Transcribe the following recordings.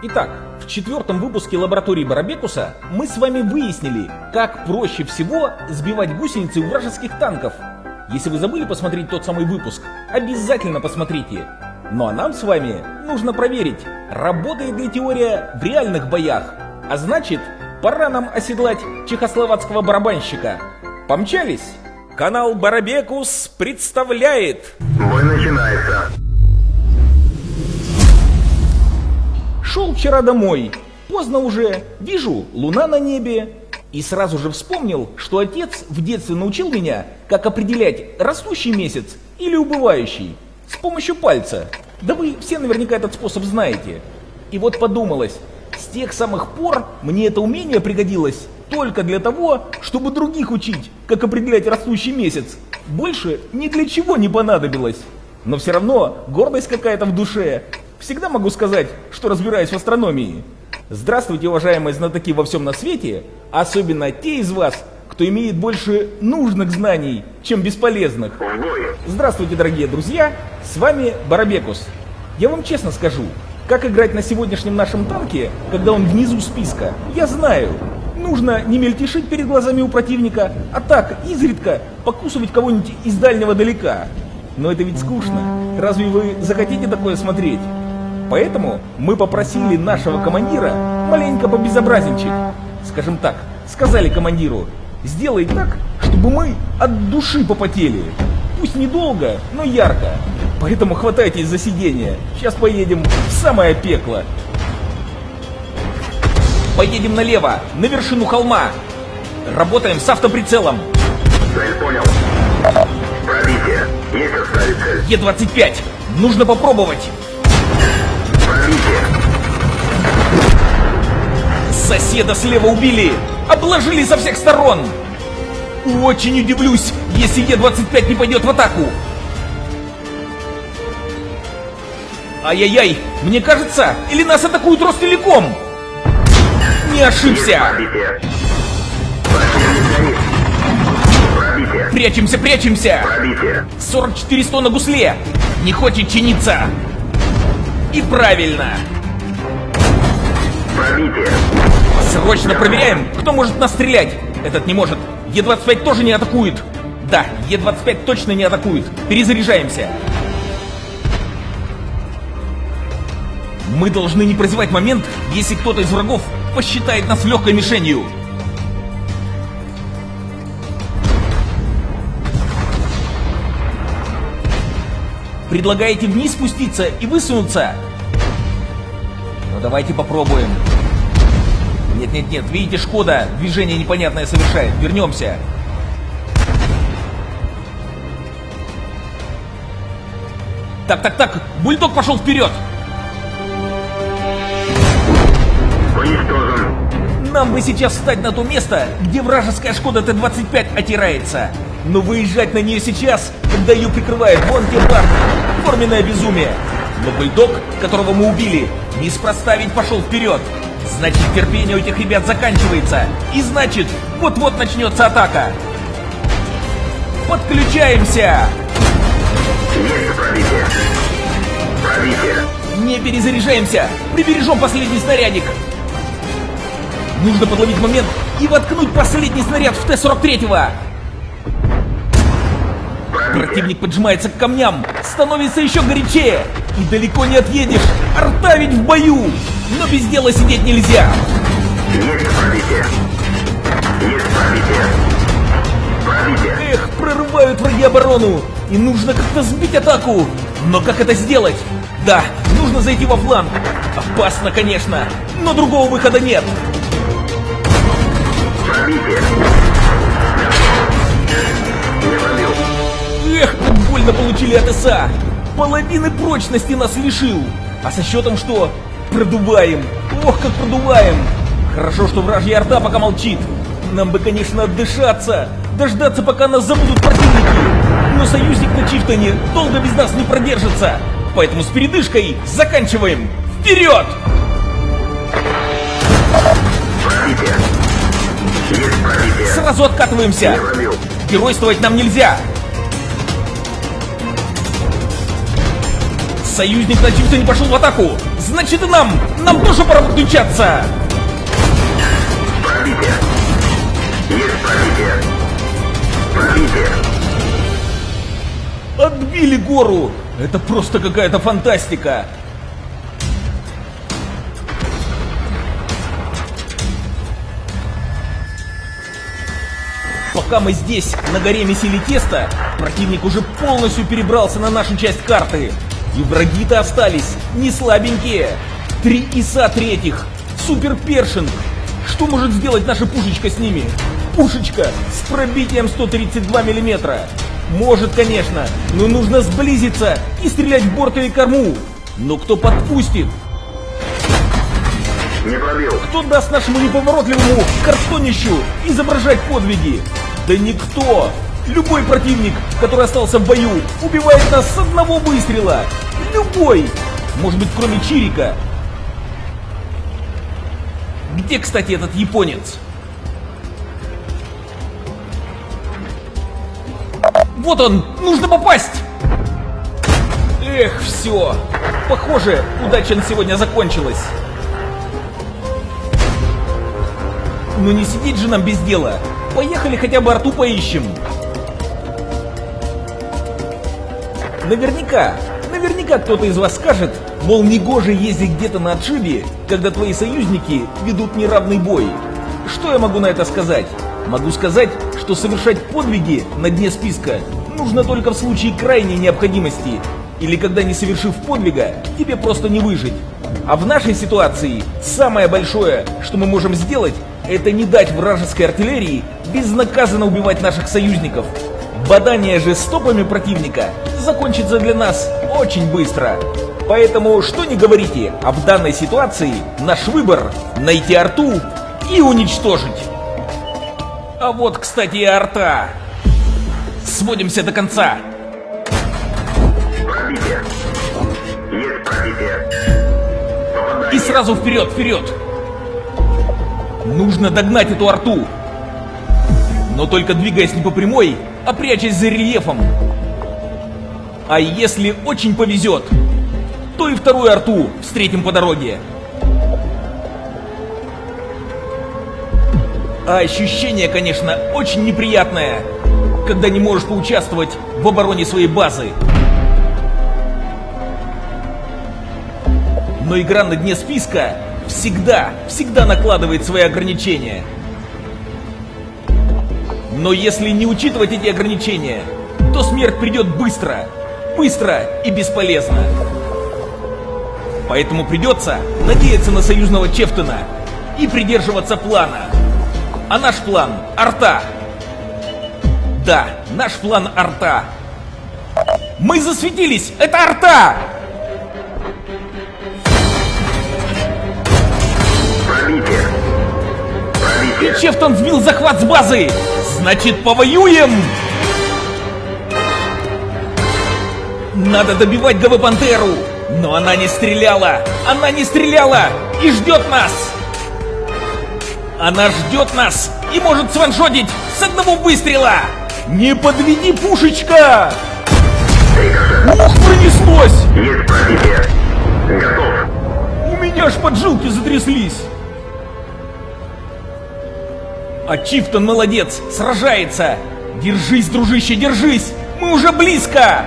Итак, в четвертом выпуске лаборатории Барабекуса мы с вами выяснили, как проще всего сбивать гусеницы у вражеских танков. Если вы забыли посмотреть тот самый выпуск, обязательно посмотрите. Ну а нам с вами нужно проверить, работает ли теория в реальных боях. А значит, пора нам оседлать чехословацкого барабанщика. Помчались! Канал Барабекус представляет... Бой начинается. Шел вчера домой. Поздно уже. Вижу, луна на небе. И сразу же вспомнил, что отец в детстве научил меня, как определять растущий месяц или убывающий. С помощью пальца. Да вы все наверняка этот способ знаете. И вот подумалось, с тех самых пор мне это умение пригодилось только для того, чтобы других учить, как определять растущий месяц. Больше ни для чего не понадобилось. Но все равно гордость какая-то в душе. Всегда могу сказать, что разбираюсь в астрономии. Здравствуйте, уважаемые знатоки во всем на свете, особенно те из вас, кто имеет больше нужных знаний, чем бесполезных. Здравствуйте, дорогие друзья, с вами Барабекус. Я вам честно скажу, как играть на сегодняшнем нашем танке, когда он внизу списка, я знаю. Нужно не мельтешить перед глазами у противника, а так, изредка, покусывать кого-нибудь из дальнего далека. Но это ведь скучно. Разве вы захотите такое смотреть? Поэтому мы попросили нашего командира маленько побезобразничать. Скажем так, сказали командиру, сделай так, чтобы мы от души попотели. Пусть недолго, но ярко. Поэтому хватайтесь за сиденье. Сейчас поедем в самое пекло. Поедем налево, на вершину холма. Работаем с автоприцелом. Цель понял. Пробитие. Есть оставить цель. Е-25. Нужно попробовать. Соседа слева убили! Обложили со всех сторон! Очень удивлюсь, если Е-25 не пойдет в атаку! Ай-яй-яй, мне кажется, или нас атакуют Ростелеком? Не ошибся! Прячемся, прячемся! Пробитие. 44 100 на гусле! Не хочет чиниться! И правильно! Пробитие. Срочно проверяем, кто может нас стрелять. Этот не может. Е-25 тоже не атакует. Да, Е-25 точно не атакует. Перезаряжаемся. Мы должны не прозевать момент, если кто-то из врагов посчитает нас легкой мишенью. Предлагаете вниз спуститься и высунуться? Ну давайте попробуем. Нет-нет-нет, видите, Шкода движение непонятное совершает. Вернемся. Так-так-так, бульдог пошел вперед! Уничтожен. Нам бы сейчас встать на то место, где вражеская Шкода Т-25 отирается. Но выезжать на нее сейчас, когда ее прикрывают вон те парни. Форменное безумие. Но бульдог, которого мы убили, неспроста ведь пошел вперед. Значит, терпение у этих ребят заканчивается. И значит, вот-вот начнется атака. Подключаемся! Не перезаряжаемся! Прибережем последний снарядик! Нужно подловить момент и воткнуть последний снаряд в Т-43-го! Пробитие. Противник поджимается к камням, становится еще горячее. И далеко не отъедешь, арта ведь в бою. Но без дела сидеть нельзя. Есть пробитие. Есть пробитие. Пробитие. Эх, прорывают враги оборону. И нужно как-то сбить атаку. Но как это сделать? Да, нужно зайти во фланг. Опасно, конечно, но другого выхода нет. Пробитие. Эх, как больно получили от ИСа! Половины прочности нас лишил! А со счетом что? Продуваем! Ох, как продуваем! Хорошо, что вражья арта пока молчит. Нам бы, конечно, отдышаться, дождаться, пока нас забудут противники. Но союзник на Чифтоне долго без нас не продержится. Поэтому с передышкой заканчиваем. Вперед! Сразу откатываемся. Геройствовать нам нельзя. Союзник на чуть не пошел в атаку. Значит и нам, нам тоже пора подключаться. Пробитие. Есть пробитие. Пробитие. Отбили гору. Это просто какая-то фантастика. Пока мы здесь, на горе месили тесто, противник уже полностью перебрался на нашу часть карты. И враги-то остались не слабенькие. Три ИСа третьих, Супер Першинг. Что может сделать наша пушечка с ними? Пушечка с пробитием 132 миллиметра. Может, конечно, но нужно сблизиться и стрелять в борт или корму. Но кто подпустит? Не пробил. Кто даст нашему неповоротливому картонищу изображать подвиги? Да никто! Любой противник, который остался в бою, убивает нас с одного выстрела! Любой! Может быть, кроме Чирика? Где, кстати, этот японец? Вот он! Нужно попасть! Эх, все! Похоже, удача на сегодня закончилась. Ну не сидеть же нам без дела. Поехали хотя бы арту поищем. Наверняка, наверняка кто-то из вас скажет, мол, негоже ездить где-то на отшибе, когда твои союзники ведут неравный бой. Что я могу на это сказать? Могу сказать, что совершать подвиги на дне списка нужно только в случае крайней необходимости, или когда не совершив подвига, тебе просто не выжить. А в нашей ситуации самое большое, что мы можем сделать, это не дать вражеской артиллерии безнаказанно убивать наших союзников. Бадание же стопами противника закончится для нас очень быстро. Поэтому что не говорите, а в данной ситуации наш выбор найти арту и уничтожить. А вот, кстати, и арта. Сводимся до конца. И сразу вперед, вперед. Нужно догнать эту арту. Но только двигаясь не по прямой, а прячась за рельефом. А если очень повезет, то и вторую арту встретим по дороге. А ощущение, конечно, очень неприятное, когда не можешь поучаствовать в обороне своей базы. Но игра на дне списка всегда, всегда накладывает свои ограничения. Но если не учитывать эти ограничения, то смерть придет быстро, быстро и бесполезно. Поэтому придется надеяться на союзного Чефтона и придерживаться плана. А наш план — арта. Да, наш план арта. Мы засветились! Это арта! Пробитие. Пробитие. Чефтон сбил захват с базы! Значит, повоюем! Надо добивать ГВ Пантеру! Но она не стреляла! Она не стреляла! И ждет нас! Она ждет нас и может сваншотить с одного выстрела! Не подведи, пушечка! Ух, пронеслось! Есть. Готов. У меня аж поджилки затряслись! А Чифтон молодец, сражается! Держись, дружище, держись! Мы уже близко!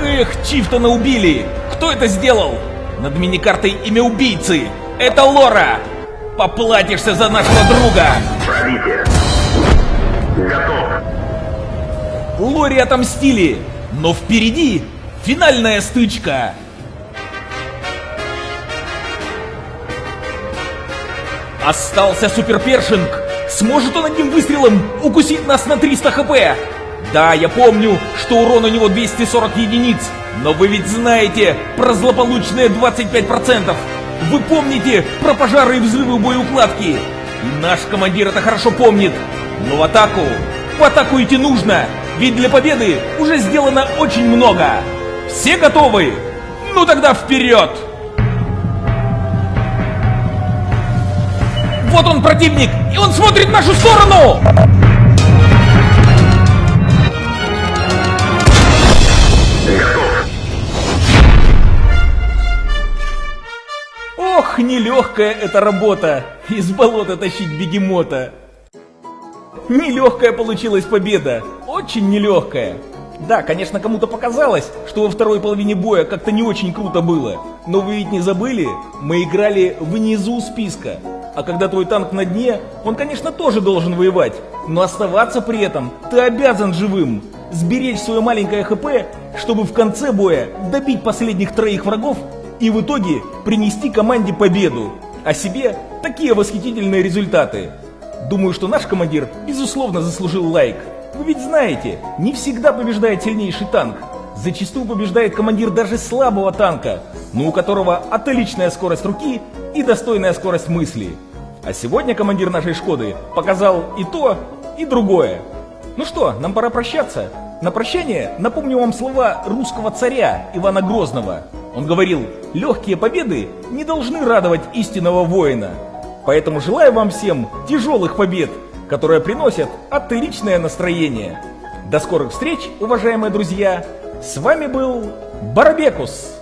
Эх, Чифтона убили! Кто это сделал? Над миникартой имя убийцы! Это Лора! Поплатишься за нашего друга! Пробитие. Готов. Лори отомстили! Но впереди финальная стычка! Остался суперпершинг! Сможет он одним выстрелом укусить нас на 300 хп? Да, я помню, что урон у него 240 единиц, но вы ведь знаете про злополучные 25%. Вы помните про пожары и взрывы боеукладки. И наш командир это хорошо помнит. Но в атаку, в атаку идти нужно, ведь для победы уже сделано очень много. Все готовы? Ну тогда вперед! вот он противник, и он смотрит в нашу сторону! Ох, нелегкая эта работа, из болота тащить бегемота. Нелегкая получилась победа, очень нелегкая. Да, конечно, кому-то показалось, что во второй половине боя как-то не очень круто было. Но вы ведь не забыли, мы играли внизу списка. А когда твой танк на дне, он, конечно, тоже должен воевать. Но оставаться при этом ты обязан живым. Сберечь свое маленькое ХП, чтобы в конце боя добить последних троих врагов и в итоге принести команде победу. А себе такие восхитительные результаты. Думаю, что наш командир, безусловно, заслужил лайк. Вы ведь знаете, не всегда побеждает сильнейший танк. Зачастую побеждает командир даже слабого танка, но у которого отличная скорость руки и достойная скорость мысли. А сегодня командир нашей Шкоды показал и то, и другое. Ну что, нам пора прощаться. На прощание напомню вам слова русского царя Ивана Грозного. Он говорил, легкие победы не должны радовать истинного воина. Поэтому желаю вам всем тяжелых побед, которые приносят отличное настроение. До скорых встреч, уважаемые друзья! С вами был Барбекус.